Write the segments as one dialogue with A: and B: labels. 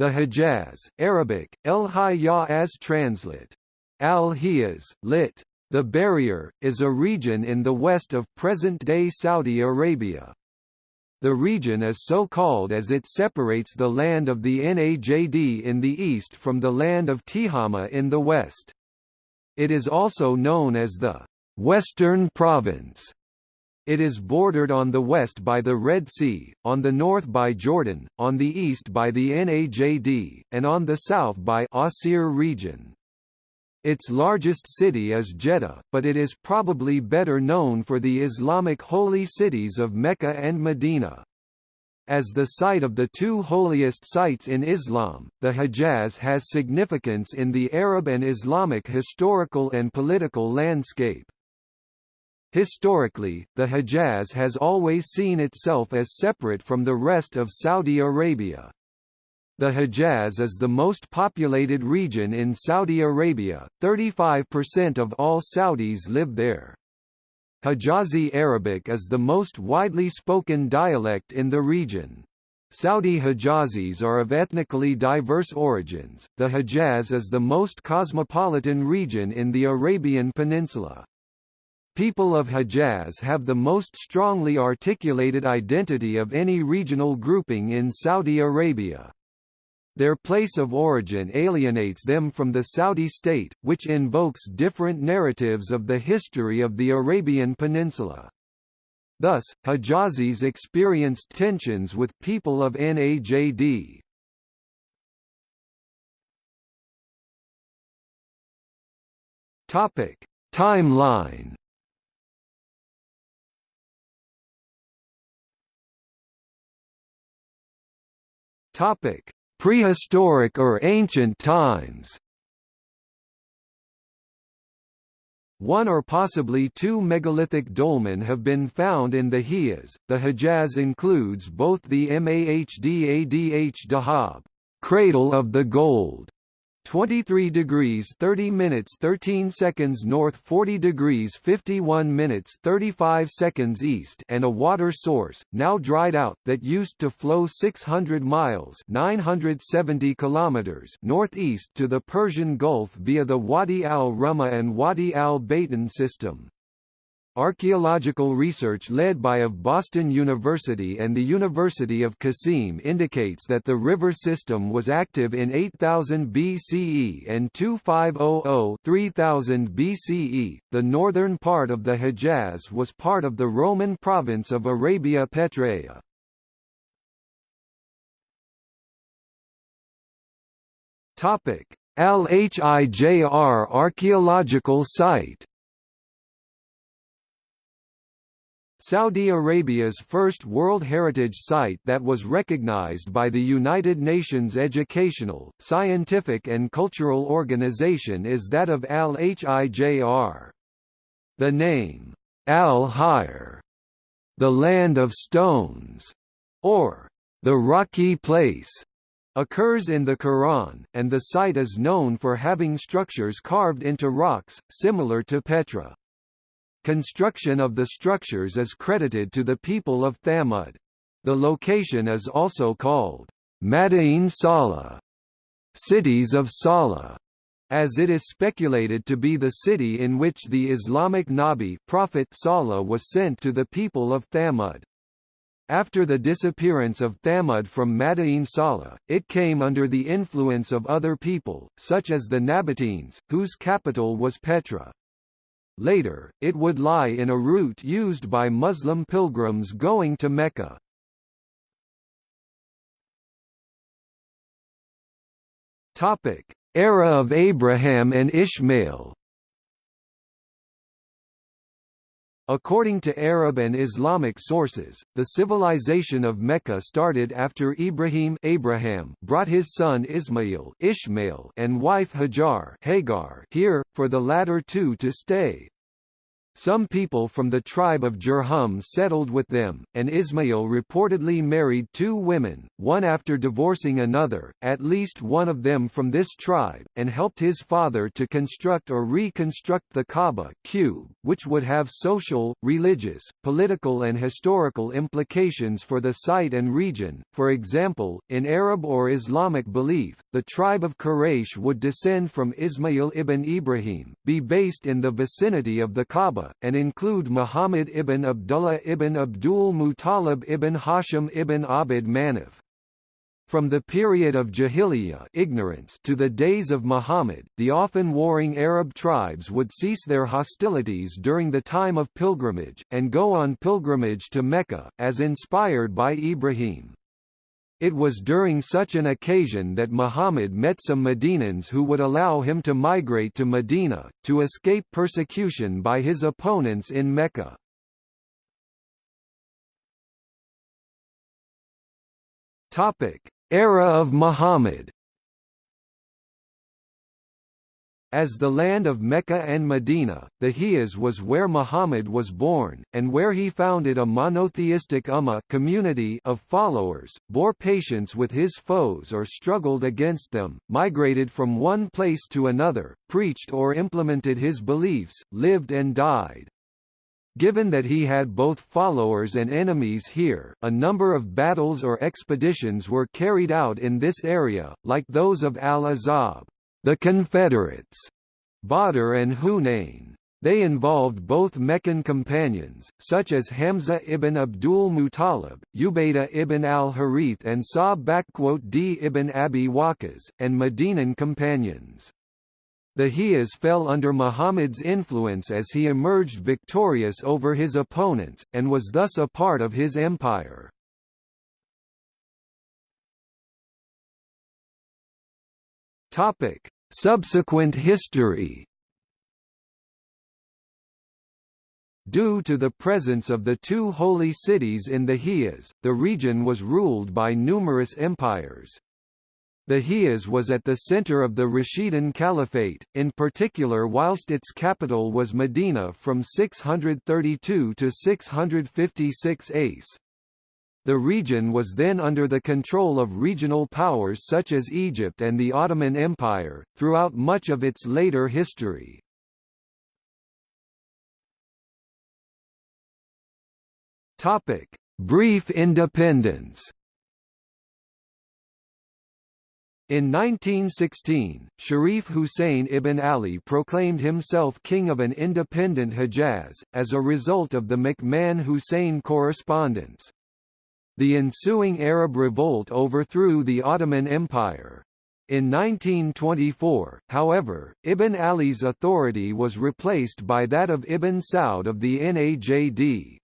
A: The Hejaz, Arabic, El Hiyaz translate. Al-Hiyaz, lit. The Barrier, is a region in the west of present-day Saudi Arabia. The region is so called as it separates the land of the Najd in the east from the land of Tihama in the west. It is also known as the Western Province it is bordered on the west by the Red Sea, on the north by Jordan, on the east by the Najd, and on the south by Asir region. Its largest city is Jeddah, but it is probably better known for the Islamic holy cities of Mecca and Medina. As the site of the two holiest sites in Islam, the Hejaz has significance in the Arab and Islamic historical and political landscape. Historically, the Hejaz has always seen itself as separate from the rest of Saudi Arabia. The Hejaz is the most populated region in Saudi Arabia, 35% of all Saudis live there. Hijazi Arabic is the most widely spoken dialect in the region. Saudi Hijazis are of ethnically diverse origins. The Hejaz is the most cosmopolitan region in the Arabian Peninsula. People of Hejaz have the most strongly articulated identity of any regional grouping in Saudi Arabia. Their place of origin alienates them from the Saudi state, which invokes different narratives of the history of the Arabian Peninsula. Thus, Hejazis experienced tensions with people of Najd. Topic: Timeline Topic: Prehistoric or ancient times. One or possibly two megalithic dolmen have been found in the Hijaz. The Hejaz includes both the Mahdadh Dahab, cradle of the gold, 23 degrees 30 minutes 13 seconds north 40 degrees 51 minutes 35 seconds east and a water source, now dried out, that used to flow 600 miles 970 kilometers northeast to the Persian Gulf via the Wadi al-Rumma and Wadi al-Batin system. Archaeological research led by of Boston University and the University of Qasim indicates that the river system was active in 8000 BCE and 2500-3000 BCE. The northern part of the Hejaz was part of the Roman province of Arabia Petraea. Topic: Al-Hijr archaeological site Saudi Arabia's first World Heritage Site that was recognized by the United Nations Educational, Scientific and Cultural Organization is that of Al-Hijr. The name, Al-Hijr, the land of stones, or the rocky place, occurs in the Quran, and the site is known for having structures carved into rocks, similar to Petra. Construction of the structures is credited to the people of Thamud. The location is also called Madain Salah, cities of Salah, as it is speculated to be the city in which the Islamic Nabi prophet Salah was sent to the people of Thamud. After the disappearance of Thamud from Madain Salah, it came under the influence of other people, such as the Nabateans, whose capital was Petra. Later, it would lie in a route used by Muslim pilgrims going to Mecca. Topic: Era of Abraham and Ishmael. According to Arab and Islamic sources, the civilization of Mecca started after Ibrahim Abraham brought his son Ismail Ishmael and wife Hajar Hagar here, for the latter two to stay. Some people from the tribe of Jurhum settled with them, and Ismail reportedly married two women, one after divorcing another, at least one of them from this tribe, and helped his father to construct or reconstruct the Kaaba cube, which would have social, religious, political and historical implications for the site and region. For example, in Arab or Islamic belief, the tribe of Quraysh would descend from Ismail ibn Ibrahim, be based in the vicinity of the Kaaba and include Muhammad ibn Abdullah ibn Abdul Muttalib ibn Hashim ibn Abd Manaf. From the period of Jahiliyyah ignorance to the days of Muhammad, the often warring Arab tribes would cease their hostilities during the time of pilgrimage, and go on pilgrimage to Mecca, as inspired by Ibrahim. It was during such an occasion that Muhammad met some Medinans who would allow him to migrate to Medina, to escape persecution by his opponents in Mecca. Era of Muhammad As the land of Mecca and Medina, the Hijaz was where Muhammad was born, and where he founded a monotheistic ummah community of followers, bore patience with his foes or struggled against them, migrated from one place to another, preached or implemented his beliefs, lived and died. Given that he had both followers and enemies here, a number of battles or expeditions were carried out in this area, like those of al-Ahzab the Confederates, Badr and Hunayn. They involved both Meccan companions, such as Hamza ibn Abdul Muttalib, Ubaidah ibn al-Harith and Sa'b d ibn Abi Waqqas, and Medinan companions. The Hijaz fell under Muhammad's influence as he emerged victorious over his opponents, and was thus a part of his empire. Topic: Subsequent history. Due to the presence of the two holy cities in the Hijaz, the region was ruled by numerous empires. The Hijaz was at the center of the Rashidun Caliphate, in particular whilst its capital was Medina from 632 to 656 ACE. The region was then under the control of regional powers such as Egypt and the Ottoman Empire, throughout much of its later history. Brief independence In 1916, Sharif Hussein ibn Ali proclaimed himself king of an independent Hejaz, as a result of the McMahon-Hussein correspondence. The ensuing Arab revolt overthrew the Ottoman Empire. In 1924, however, Ibn Ali's authority was replaced by that of Ibn Saud of the Najd.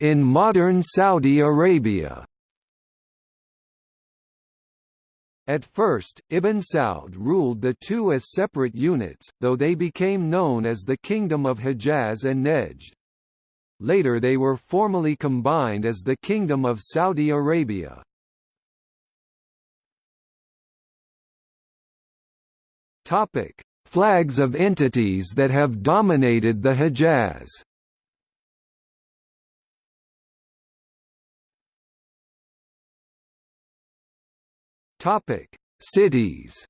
A: In modern Saudi Arabia At first, Ibn Saud ruled the two as separate units, though they became known as the Kingdom of Hejaz and Nejd. Later they were formally combined as the Kingdom of Saudi Arabia. Topic: Flags of entities that have dominated the Hejaz. Topic: Cities.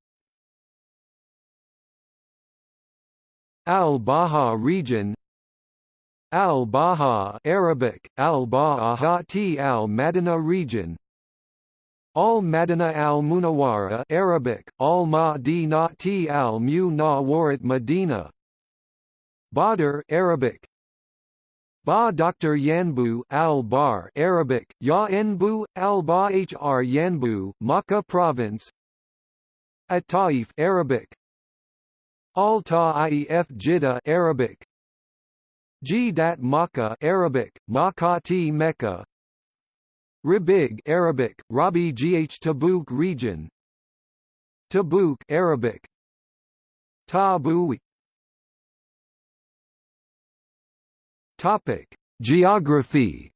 A: Al-Baha region Al-Baha Arabic, Al-Ba'ahati al-Madina region Al-Madina al-Munawwara Arabic, Al-Madinati al-Munawwarat Medina Badr Arabic, Ba Dr. Yanbu al-Bar Arabic, Ya Enbu, al-Ba Hr Yanbu, Makkah province. At-Taif Arabic. Al-Ta'if Jeddah Arabic. Jidat Makkah Arabic, Makati Mecca. Ribig Arabic, Rabi Gh Tabuk region. Tabuk Arabic. Tabu Topic: Geography.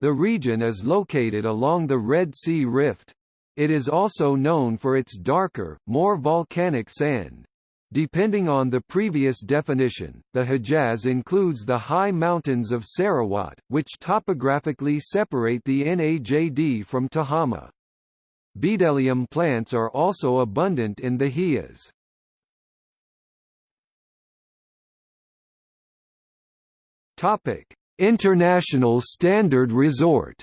A: The region is located along the Red Sea Rift. It is also known for its darker, more volcanic sand. Depending on the previous definition, the Hejaz includes the high mountains of Sarawat, which topographically separate the Najd from Tahama. Bdellium plants are also abundant in the Hejaz. International Standard Resort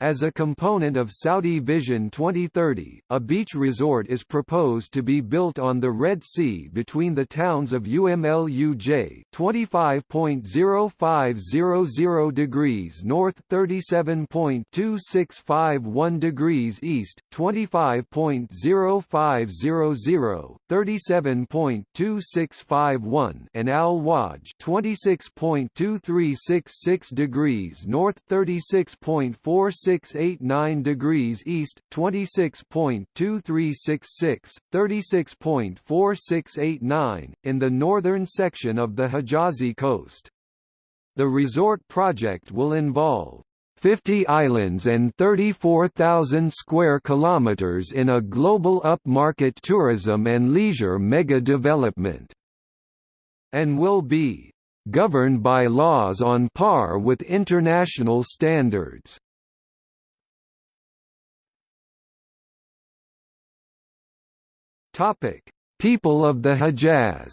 A: As a component of Saudi Vision 2030, a beach resort is proposed to be built on the Red Sea between the towns of UMLUJ 25.0500 degrees north 37.2651 degrees east, 25.0500 37.2651 and Al Wajh 26.2366 degrees north 36.46 2689 degrees east, 26.2366, 36.4689, in the northern section of the Hijazi coast. The resort project will involve 50 islands and 34,000 square kilometers in a global upmarket tourism and leisure mega-development, and will be governed by laws on par with international standards. Topic: People of the Hejaz.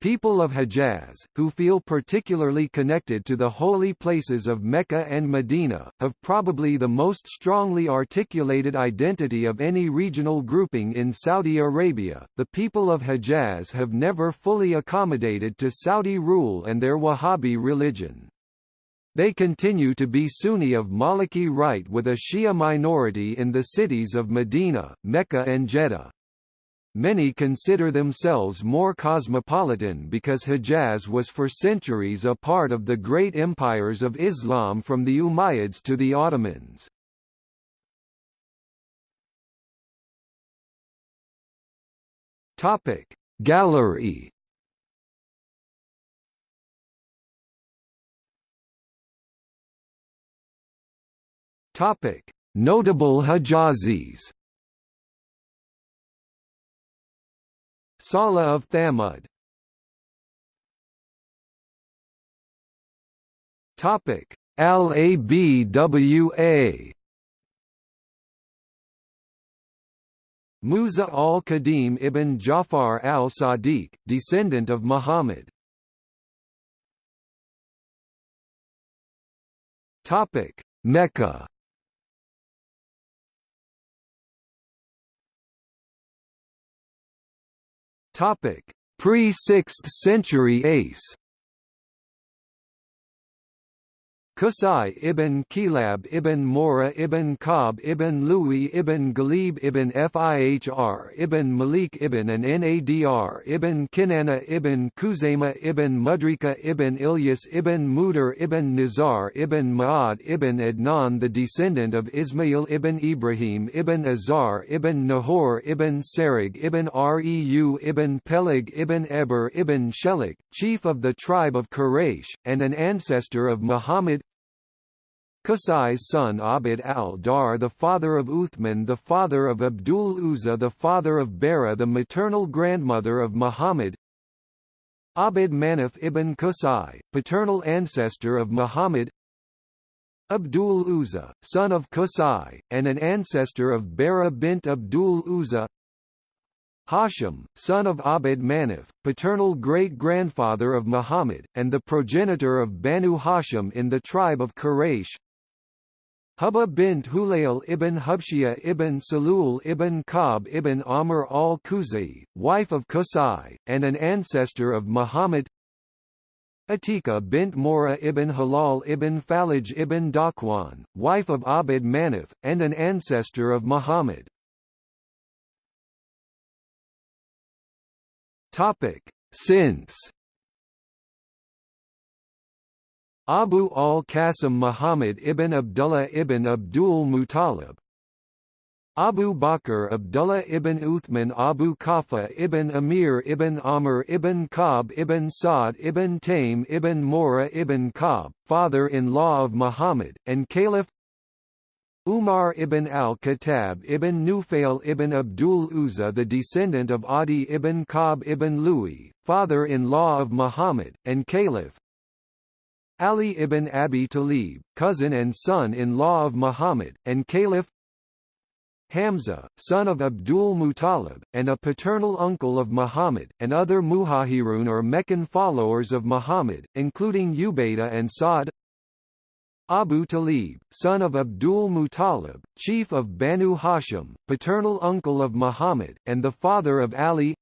A: People of Hejaz, who feel particularly connected to the holy places of Mecca and Medina, have probably the most strongly articulated identity of any regional grouping in Saudi Arabia. The people of Hejaz have never fully accommodated to Saudi rule and their Wahhabi religion. They continue to be Sunni of Maliki rite with a Shia minority in the cities of Medina, Mecca and Jeddah. Many consider themselves more cosmopolitan because Hejaz was for centuries a part of the great empires of Islam from the Umayyads to the Ottomans. Gallery Topic: Notable Hijazis. Salah of Thamud. Topic: Al-Abwa. Musa al-Qadim ibn Jafar al-Sadiq, descendant of Muhammad. Topic: Mecca. Topic: Pre-6th century Ace Qusay ibn Kilab ibn Murrah ibn Ka'b ibn Louis ibn Ghalib ibn Fihr ibn Malik ibn and Nadr ibn Kinana ibn Khuzaymah ibn Mudrika ibn Ilyas ibn Mudar ibn Nizar ibn Ma'ad ibn Adnan the descendant of Ismail ibn Ibrahim ibn Azar ibn Nahor ibn Sarig ibn Reu ibn Peleg ibn Eber ibn Shelik, chief of the tribe of Quraysh, and an ancestor of Muhammad Qusay's son Abd al-Dar the father of Uthman the father of Abdul Uzza the father of Bara the maternal grandmother of Muhammad. Abd Manaf ibn Qusay, paternal ancestor of Muhammad. Abdul Uzza, son of Qusay, and an ancestor of Bara bint Abdul Uzza. Hashim, son of Abd Manaf, paternal great-grandfather of Muhammad, and the progenitor of Banu Hashim in the tribe of Quraysh Hubba bint Hulayl ibn Hubshiyah ibn Salul ibn Ka'b ibn Amr al-Khuzai, wife of Qusay, and an ancestor of Muhammad Atika bint Murrah ibn Halal ibn Falaj ibn Dakwan, wife of Abd Manaf, and an ancestor of Muhammad. Since Abu al-Qasim Muhammad ibn Abdullah ibn Abdul Muttalib Abu Bakr Abdullah ibn Uthman Abu Quhafa ibn Amir ibn Amr ibn Ka'b ibn Sa'd ibn Taym ibn Murrah ibn Ka'b, father-in-law of Muhammad, and Caliph Umar ibn al-Khattab ibn Nufail ibn Abdul Uzza the descendant of Adi ibn Ka'b ibn Louis, father-in-law of Muhammad, and Caliph Ali ibn Abi Talib, cousin and son-in-law of Muhammad, and Caliph Hamza, son of Abdul Muttalib, and a paternal uncle of Muhammad, and other Muhajirun or Meccan followers of Muhammad, including Ubaidah and Sa'd Abu Talib, son of Abdul Muttalib, chief of Banu Hashim, paternal uncle of Muhammad, and the father of Ali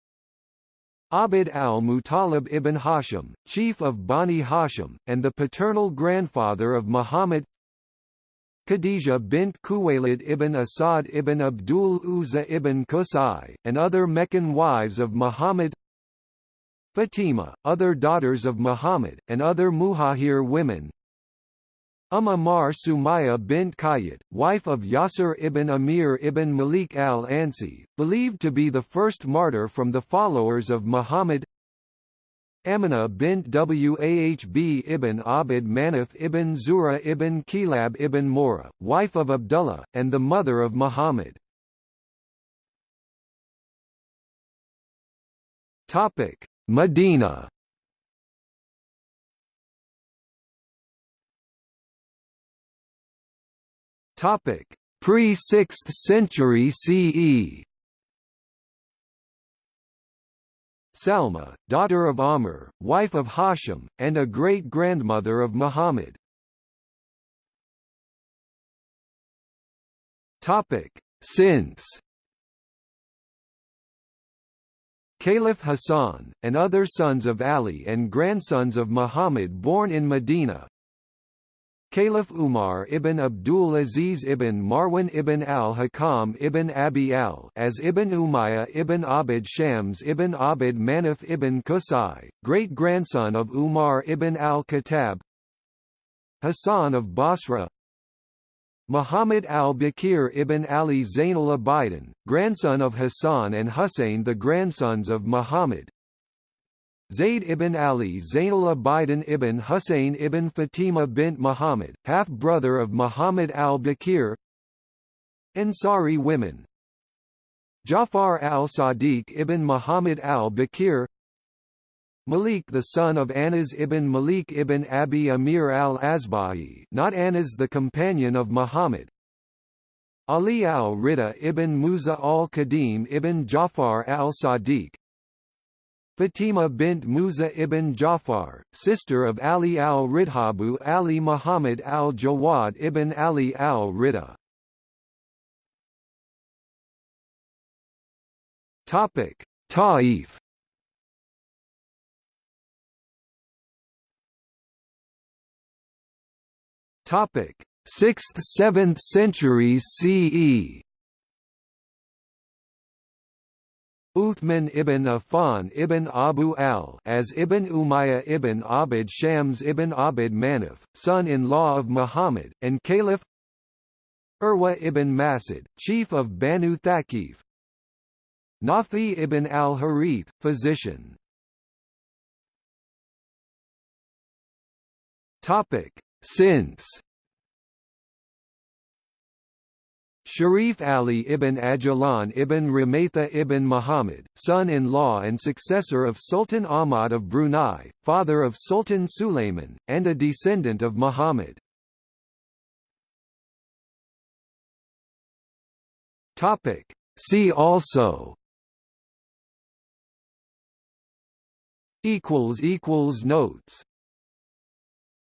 A: Abd al-Muttalib ibn Hashim, chief of Bani Hashim, and the paternal grandfather of Muhammad. Khadija bint Khuwaylid ibn Asad ibn Abdul Uzza ibn Qusay, and other Meccan wives of Muhammad. Fatima, other daughters of Muhammad, and other Muhajir women Umm Ammar Sumaya bint Qayyat, wife of Yasir ibn Amir ibn Malik al-Ansi, believed to be the first martyr from the followers of Muhammad Amina bint Wahb ibn Abd Manaf ibn Zuhrah ibn Kilab ibn Murrah, wife of Abdullah, and the mother of Muhammad. Medina Pre-6th century CE Salma, daughter of Amr, wife of Hashim, and a great-grandmother of Muhammad. Topic: Since Caliph Hassan, and other sons of Ali and grandsons of Muhammad born in Medina, Caliph Umar ibn Abdul Aziz ibn Marwan ibn al-Hakam ibn Abi al as ibn Umayyah ibn Abd Shams ibn Abd Manaf ibn Qusay, great-grandson of Umar ibn al-Khattab Hassan of Basra Muhammad al-Bakir ibn Ali Zainul Abidin, grandson of Hassan and Hussein the grandsons of Muhammad Zayd ibn Ali Zainul Abidin ibn Hussein ibn Fatima bint Muhammad, half-brother of Muhammad al-Bakir. Ansari women. Jafar al-Sadiq ibn Muhammad al-Bakir. Malik the son of Anas ibn Malik ibn Abi Amir al-Asbahi not Anas the companion of Muhammad. Ali al-Rida ibn Musa al-Qadim ibn Jafar al-Sadiq Fatima bint Musa ibn Jafar, sister of Ali al-Ridhabu Ali Muhammad al-Jawad ibn Ali al-Rida. Topic: Taif. Topic: 6th–7th centuries CE. Uthman ibn Affan ibn Abu al as Ibn Umayyah ibn Abd Shams ibn Abd Manaf, son-in-law of Muhammad, and Caliph Urwa ibn Masud, chief of Banu Thaqif. Nafi ibn al-Harith, physician. Since Sharif Ali ibn Ajlan ibn Ramatha ibn Muhammad, son-in-law and successor of Sultan Ahmad of Brunei, father of Sultan Sulayman, and a descendant of Muhammad. See also Notes